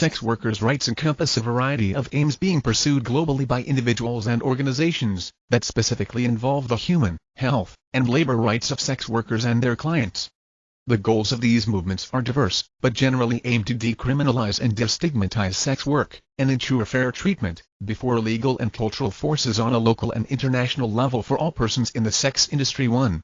Sex workers' rights encompass a variety of aims being pursued globally by individuals and organizations that specifically involve the human, health, and labor rights of sex workers and their clients. The goals of these movements are diverse, but generally aim to decriminalize and destigmatize sex work, and ensure fair treatment, before legal and cultural forces on a local and international level for all persons in the sex industry. 1.